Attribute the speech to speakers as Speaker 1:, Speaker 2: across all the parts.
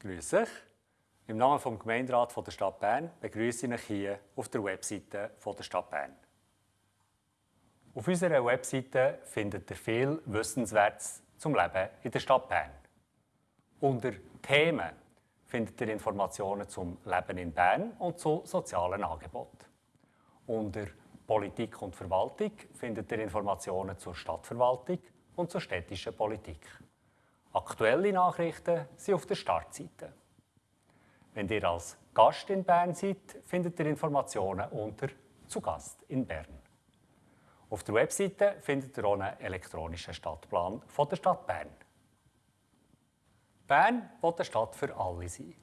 Speaker 1: Grüß euch. Im Namen des Gemeinderats der Stadt Bern begrüße ich euch hier auf der Webseite der Stadt Bern. Auf unserer Webseite findet ihr viel Wissenswertes zum Leben in der Stadt Bern. Unter Themen findet ihr Informationen zum Leben in Bern und zu sozialen Angeboten. Unter Politik und Verwaltung findet ihr Informationen zur Stadtverwaltung und zur städtischen Politik. Aktuelle Nachrichten sind auf der Startseite. Wenn ihr als Gast in Bern seid, findet ihr Informationen unter «Zu Gast in Bern». Auf der Webseite findet ihr auch einen elektronischen Stadtplan von der Stadt Bern. Bern will eine Stadt für alle sein.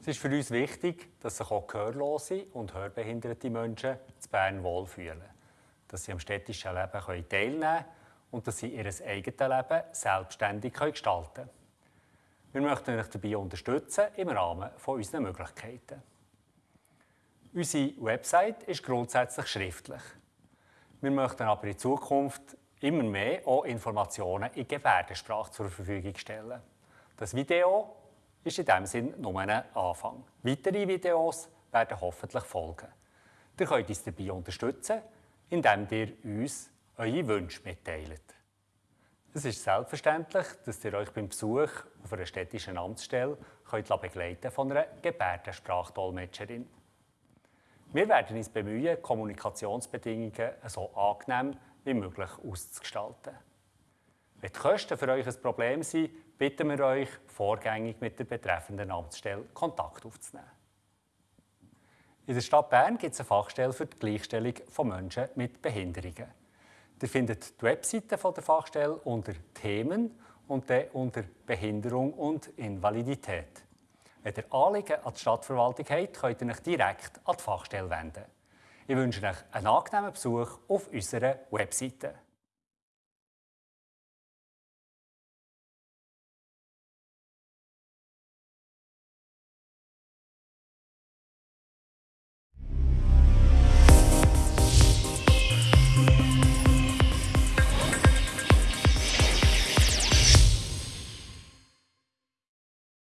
Speaker 1: Es ist für uns wichtig, dass sich auch gehörlose und hörbehinderte Menschen zu Bern wohlfühlen, dass sie am städtischen Leben teilnehmen können und dass sie ihr eigenes Leben selbstständig gestalten können. Wir möchten euch dabei unterstützen im Rahmen unserer Möglichkeiten. Unsere Website ist grundsätzlich schriftlich. Wir möchten aber in Zukunft immer mehr auch Informationen in Gebärdensprache zur Verfügung stellen. Das Video ist in diesem Sinne nur ein Anfang. Weitere Videos werden hoffentlich folgen. Ihr könnt uns dabei unterstützen, indem ihr uns eure Wünsche mitteilt. Es ist selbstverständlich, dass ihr euch beim Besuch auf einer städtischen Amtsstelle könnt begleiten von einer Gebärdensprachdolmetscherin. Wir werden uns bemühen, Kommunikationsbedingungen so angenehm wie möglich auszugestalten. Wenn die Kosten für euch ein Problem sind, bitten wir euch, vorgängig mit der betreffenden Amtsstelle Kontakt aufzunehmen. In der Stadt Bern gibt es eine Fachstelle für die Gleichstellung von Menschen mit Behinderungen. Ihr findet die Webseite der Fachstelle unter Themen und dann unter Behinderung und Invalidität. Wenn ihr Anliegen an die Stadtverwaltung habt, könnt ihr euch direkt an die Fachstelle wenden. Ich wünsche euch einen angenehmen Besuch auf unserer Webseite.